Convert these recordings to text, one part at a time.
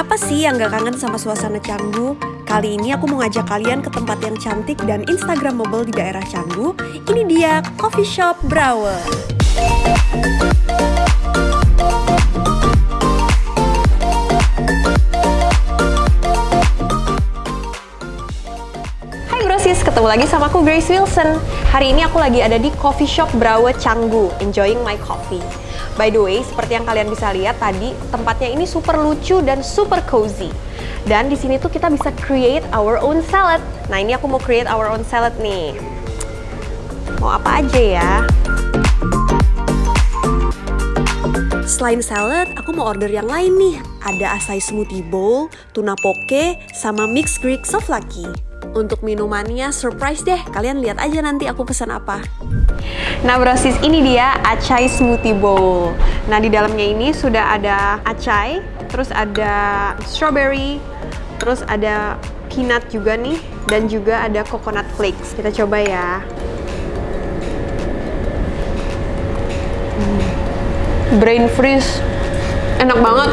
Siapa sih yang gak kangen sama suasana Canggu? Kali ini aku mau ngajak kalian ke tempat yang cantik dan instagramable di daerah Canggu. Ini dia Coffee Shop Brawe. Hai brosis, ketemu lagi sama aku Grace Wilson. Hari ini aku lagi ada di Coffee Shop Brawe Canggu, enjoying my coffee. By the way, seperti yang kalian bisa lihat tadi, tempatnya ini super lucu dan super cozy. Dan di sini tuh kita bisa create our own salad. Nah, ini aku mau create our own salad nih. Mau apa aja ya? Selain salad, aku mau order yang lain nih. Ada acai smoothie bowl, tuna poke, sama mixed Greek souvlaki. Untuk minumannya surprise deh, kalian lihat aja nanti aku pesan apa. Nah brosis ini dia acai smoothie bowl. Nah di dalamnya ini sudah ada acai, terus ada strawberry, terus ada peanut juga nih, dan juga ada coconut flakes. Kita coba ya. Hmm. Brain freeze, enak banget.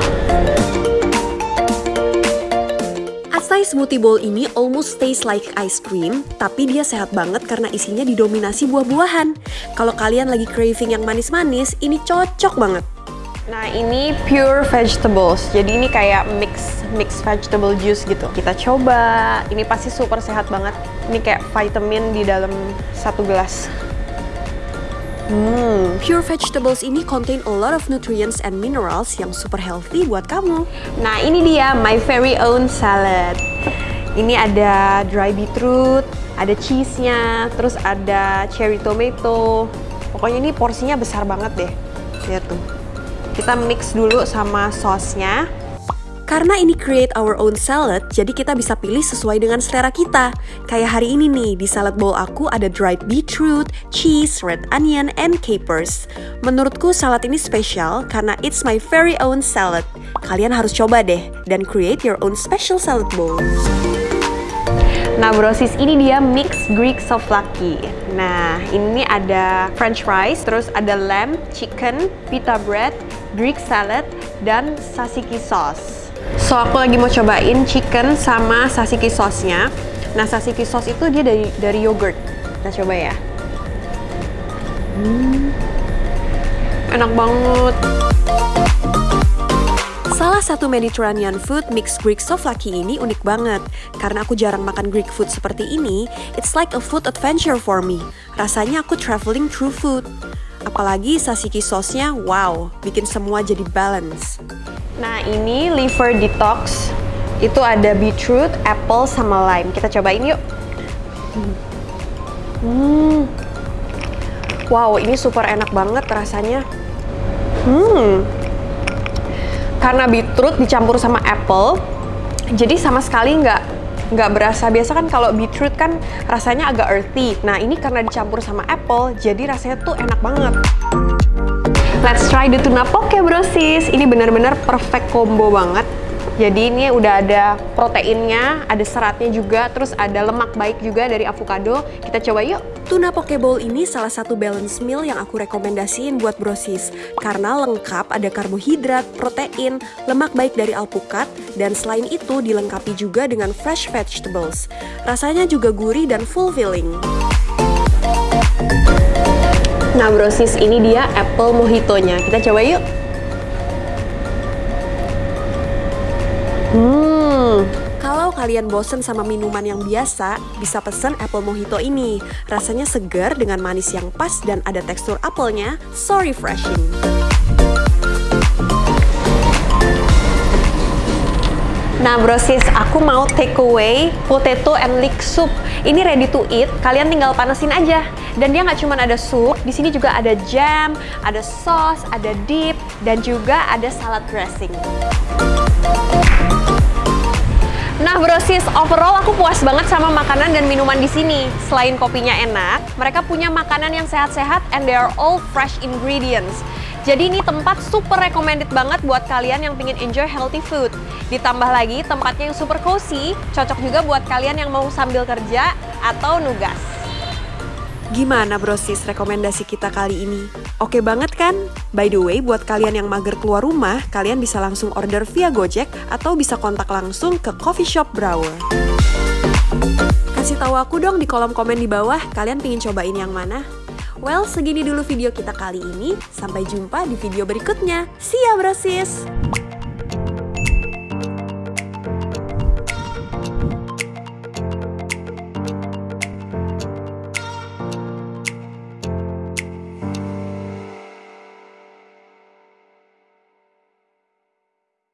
Acai smoothie bowl ini almost tastes like ice cream, tapi dia sehat banget karena isinya didominasi buah-buahan. Kalau kalian lagi craving yang manis-manis, ini cocok banget. Nah ini pure vegetables, jadi ini kayak mix mix vegetable juice gitu. Kita coba, ini pasti super sehat banget. Ini kayak vitamin di dalam satu gelas. Hmm, pure vegetables ini contain a lot of nutrients and minerals yang super healthy buat kamu. Nah, ini dia my very own salad. Ini ada dry beetroot, ada cheese-nya, terus ada cherry tomato. Pokoknya ini porsinya besar banget deh. Lihat tuh. Kita mix dulu sama sausnya. Karena ini create our own salad, jadi kita bisa pilih sesuai dengan selera kita. Kayak hari ini nih, di salad bowl aku ada dried beetroot, cheese, red onion, and capers. Menurutku salad ini spesial karena it's my very own salad. Kalian harus coba deh, dan create your own special salad bowl. Nah brosis ini dia mixed Greek souvlaki. Nah ini ada french fries, terus ada lamb, chicken, pita bread, Greek salad, dan sasiki sauce. So aku lagi mau cobain chicken sama sasiki sauce-nya. Nah sasiki sauce itu dia dari dari yogurt. Kita coba ya. Hmm. Enak banget. Salah satu Mediterranean food mixed Greek souvlaki ini unik banget. Karena aku jarang makan Greek food seperti ini, it's like a food adventure for me. Rasanya aku traveling through food. Apalagi sasiki sauce-nya, wow, bikin semua jadi balance. Nah ini liver detox, itu ada beetroot, apple, sama lime. Kita cobain yuk. Hmm. Wow, ini super enak banget rasanya. Hmm. Karena beetroot dicampur sama apple, jadi sama sekali nggak nggak berasa biasa kan kalau beetroot kan rasanya agak earthy. Nah ini karena dicampur sama apple, jadi rasanya tuh enak banget. Try the tuna poke brosis. Ini benar-benar perfect combo banget. Jadi ini udah ada proteinnya, ada seratnya juga, terus ada lemak baik juga dari avocado. Kita coba yuk. Tuna poke bowl ini salah satu balance meal yang aku rekomendasiin buat brosis. Karena lengkap ada karbohidrat, protein, lemak baik dari alpukat, dan selain itu dilengkapi juga dengan fresh vegetables. Rasanya juga gurih dan full Nah brosis ini dia apple mojito-nya. Kita coba yuk. Hmm, kalau kalian bosen sama minuman yang biasa, bisa pesen apple mojito ini. Rasanya segar dengan manis yang pas dan ada tekstur apelnya, so refreshing. Nah brosis, aku mau take away potato and leek soup. Ini ready to eat, kalian tinggal panesin aja. Dan dia nggak cuma ada sup, di sini juga ada jam, ada sauce, ada dip, dan juga ada salad dressing. Nah brosis, overall aku puas banget sama makanan dan minuman di sini. Selain kopinya enak, mereka punya makanan yang sehat-sehat and they are all fresh ingredients. Jadi ini tempat super recommended banget buat kalian yang pengen enjoy healthy food. Ditambah lagi tempatnya yang super cozy, cocok juga buat kalian yang mau sambil kerja atau nugas. Gimana brosis rekomendasi kita kali ini? Oke banget kan? By the way, buat kalian yang mager keluar rumah, kalian bisa langsung order via Gojek atau bisa kontak langsung ke coffee shop Brower. Kasih tahu aku dong di kolom komen di bawah, kalian pingin cobain yang mana? Well, segini dulu video kita kali ini. Sampai jumpa di video berikutnya. See ya, brosis!